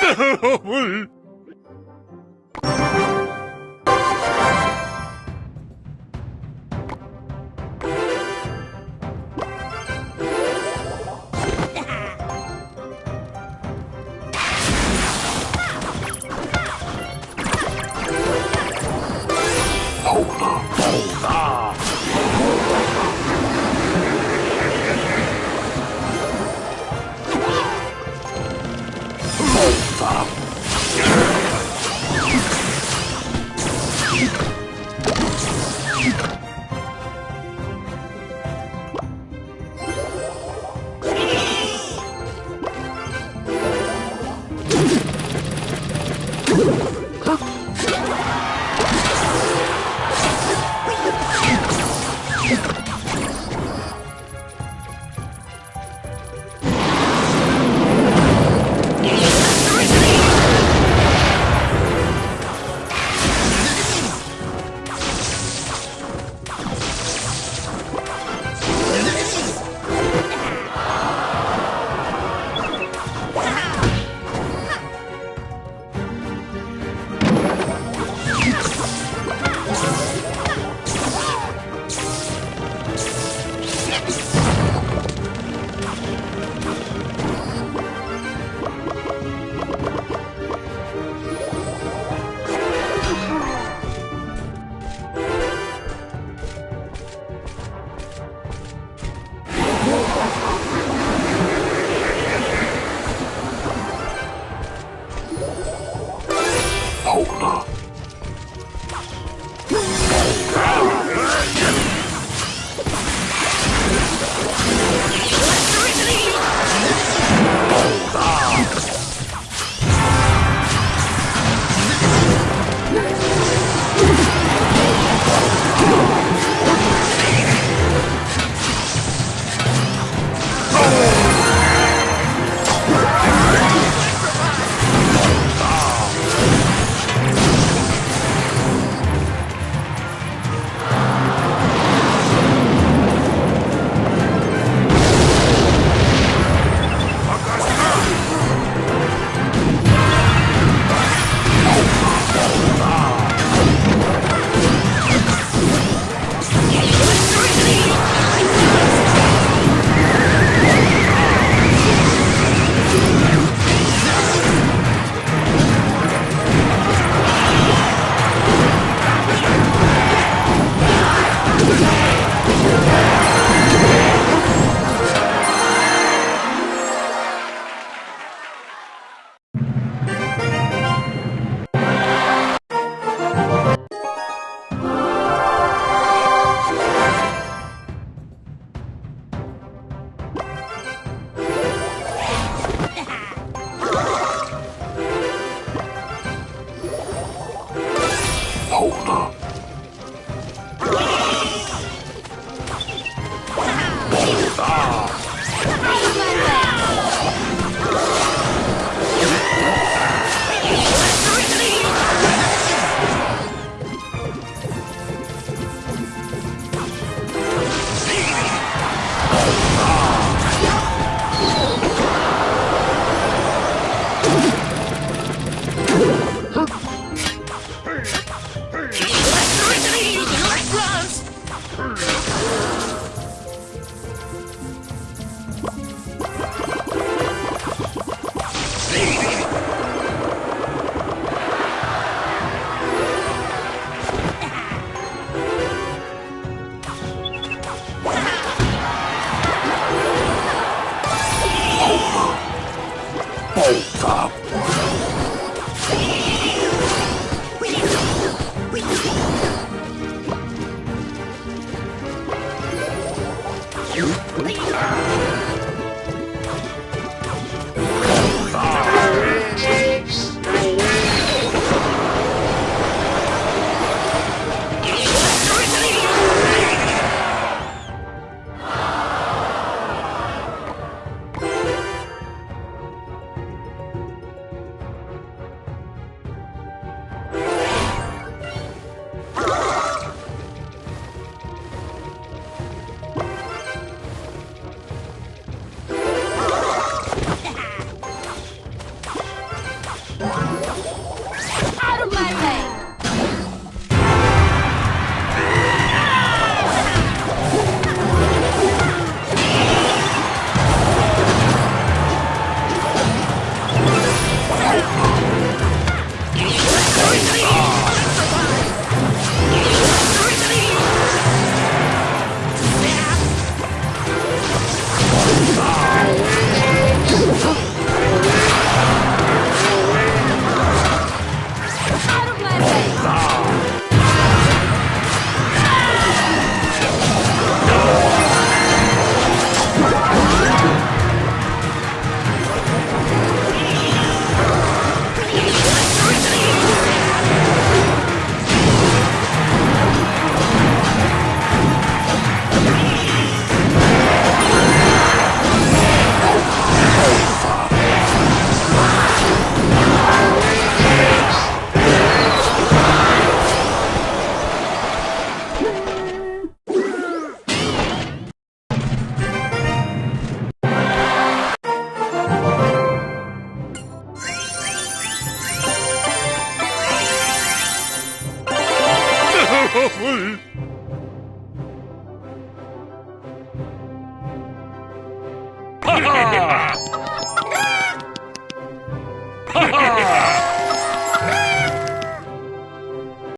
싸움을 Alter,